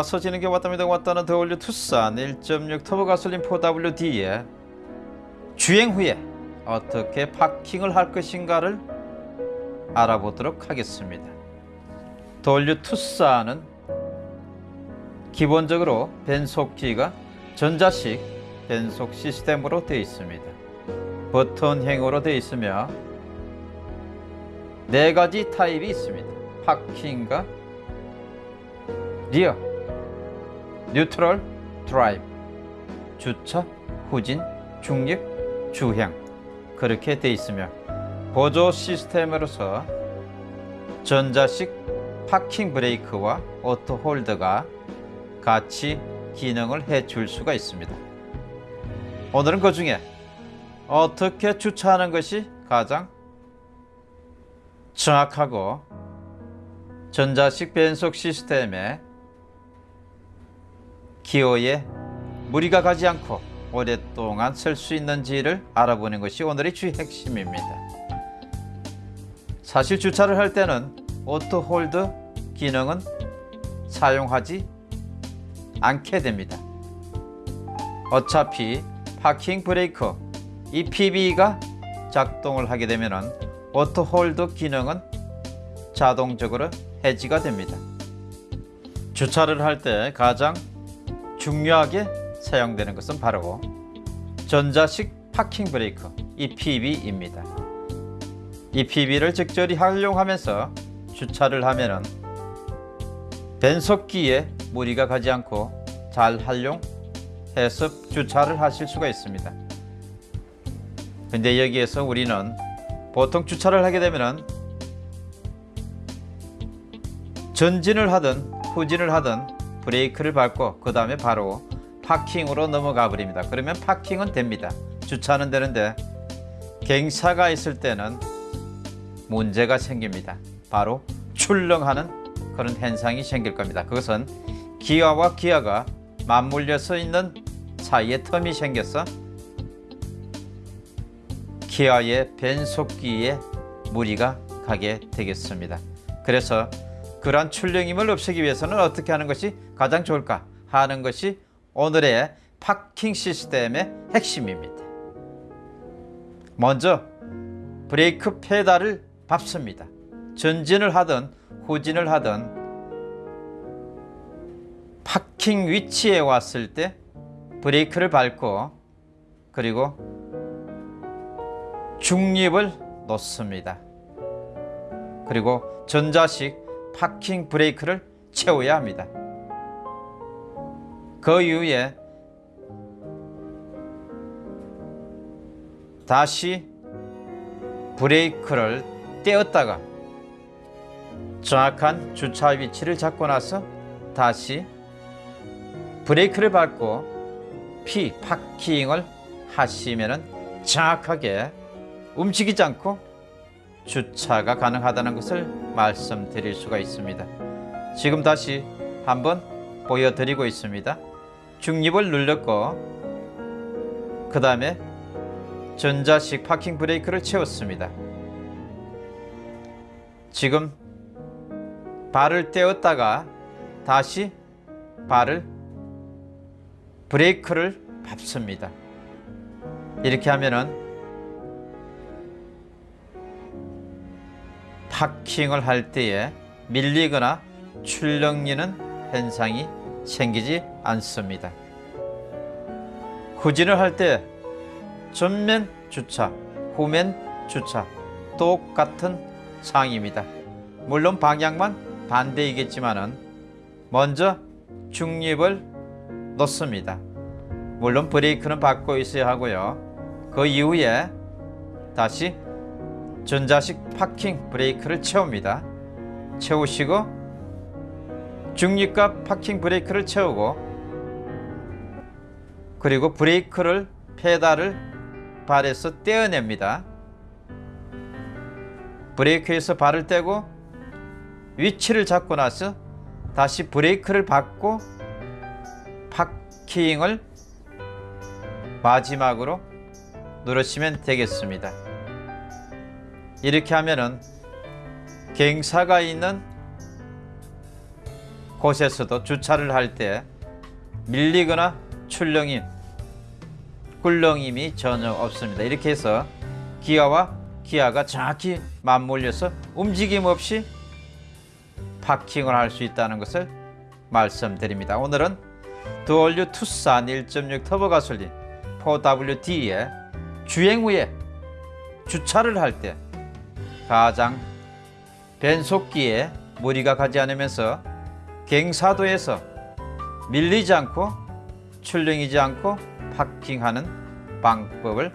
와서 지는 게 왔답니다. 왔다는 더올류 투싼 1.6 터보 가솔린 4WD에 주행 후에 어떻게 파킹을 할 것인가를 알아보도록 하겠습니다. 더올류 투싼은 기본적으로 변속기가 전자식 변속 시스템으로 되어 있습니다. 버튼형으로 되어 있으며 네 가지 타입이 있습니다. parking과 rear, neutral, drive, 주차, 후진, 중립, 주행 그렇게 되어 있으며 보조 시스템으로서 전자식 parking brake와 auto hold가 같이 기능을 해줄 수가 있습니다. 오늘은 그 중에 어떻게 주차하는 것이 가장 정확하고 전자식 변속 시스템에 기어에 무리가 가지 않고 오랫동안 쓸수 있는지를 알아보는 것이 오늘의 주 핵심입니다. 사실 주차를 할 때는 auto hold 기능은 사용하지 않게 됩니다. 어차피 parking brake EPB가 작동을 하게 되면 auto hold 기능은 자동적으로 해지가 됩니다. 주차를 할 때 가장 중요하게 사용되는 것은 바로 전자식 parking brake EPB입니다. EPB를 적절히 활용하면서 주차를 하면 변속기에 무리가 가지 않고 잘 활용해서 주차를 하실 수가 있습니다. 근데 여기에서 우리는 보통 주차를 하게 되면 전진을 하든 후진을 하든 브레이크를 밟고 그 다음에 바로 파킹으로 넘어가 버립니다. 그러면 파킹은 됩니다. 주차는 되는데 갱사가 있을 때는 문제가 생깁니다. 바로 출렁하는 그런 현상이 생길 겁니다. 그것은 기아와 기아가 맞물려서 있는 사이에 텀이 생겨서 기아의 변속기에 무리가 가게 되겠습니다. 그래서 그러한 출렁임을 없애기 위해서는 어떻게 하는 것이 가장 좋을까 하는 것이 오늘의 파킹 시스템의 핵심입니다. 먼저 브레이크 페달을 밟습니다. 전진을 하든 후진을 하든 파킹 위치에 왔을 때 브레이크를 밟고 그리고 중립을 놓습니다. 그리고 전자식 파킹 브레이크를 채워야 합니다. 그 이후에 다시 브레이크를 떼었다가 정확한 주차 위치를 잡고 나서 다시 브레이크를 밟고 피 파킹을 하시면 정확하게 움직이지 않고 주차가 가능하다는 것을 말씀드릴 수가 있습니다. 지금 다시 한번 보여드리고 있습니다. 중립을 눌렀고 그 다음에 전자식 파킹 브레이크를 채웠습니다. 지금 발을 떼었다가 다시 발을 브레이크를 밟습니다. 이렇게 하면은 파킹을 할 때에 밀리거나 출렁이는 현상이 생기지 않습니다. 후진을 할 때 전면 주차, 후면 주차 똑같은 상황입니다. 물론 방향만 반대이겠지만 은 먼저 중립을 놓습니다. 물론 브레이크는 밟고 있어야 하고요. 그 이후에 다시 전자식 파킹 브레이크를 채웁니다. 채우시고 중립과 파킹 브레이크를 채우고 그리고 브레이크를 페달을 발에서 떼어냅니다. 브레이크에서 발을 떼고 위치를 잡고 나서 다시 브레이크를 밟고 파킹을 마지막으로 누르시면 되겠습니다. 이렇게 하면은 갱사가 있는 곳에서도 주차를 할 때 밀리거나 출렁임, 꿀렁임이 전혀 없습니다. 이렇게 해서 기아와 기아가 정확히 맞물려서 움직임 없이 파킹을 할 수 있다는 것을 말씀드립니다. 오늘은 드올류 투싼 1.6 터보 가솔린 4WD의 주행 후에 주차를 할 때 가장 변속기에 무리가 가지 않으면서 갱사도에서 밀리지 않고 출렁이지 않고 파킹하는 방법을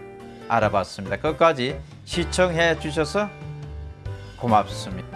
알아봤습니다. 끝까지 시청해 주셔서 고맙습니다.